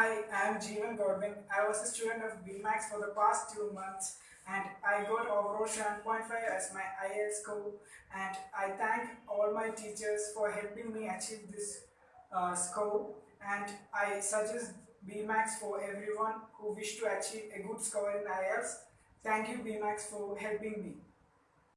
Hi, I am Jeevan Godwin. I was a student of BMAX for the past two months and I got overall 7.5 as my IELTS score and I thank all my teachers for helping me achieve this uh, score and I suggest BMAX for everyone who wish to achieve a good score in IELTS. Thank you BMAX for helping me.